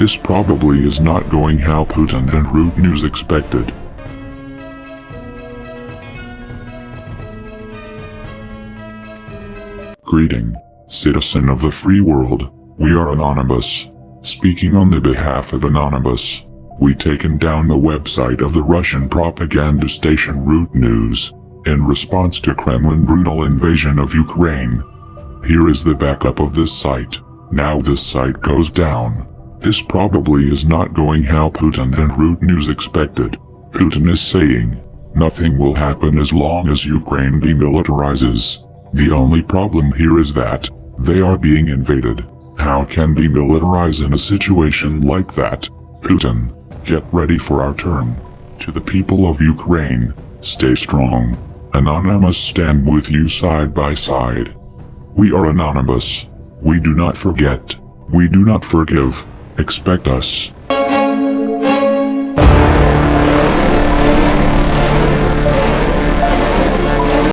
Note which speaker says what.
Speaker 1: This probably is not going how Putin and RT News expected. Greeting, citizen of the free world, we are Anonymous. Speaking on the behalf of Anonymous, we taken down the website of the Russian propaganda station RT News, in response to Kremlin brutal invasion of Ukraine. Here is the backup of this site. Now this site goes down. This probably is not going how Putin and RT News expected. Putin is saying, nothing will happen as long as Ukraine demilitarizes. The only problem here is that, they are being invaded. How can demilitarize in a situation like that? Putin, get ready for our turn. To the people of Ukraine, stay strong. Anonymous stand with you side by side. We are anonymous. We do not forget. We do not forgive. Expect us.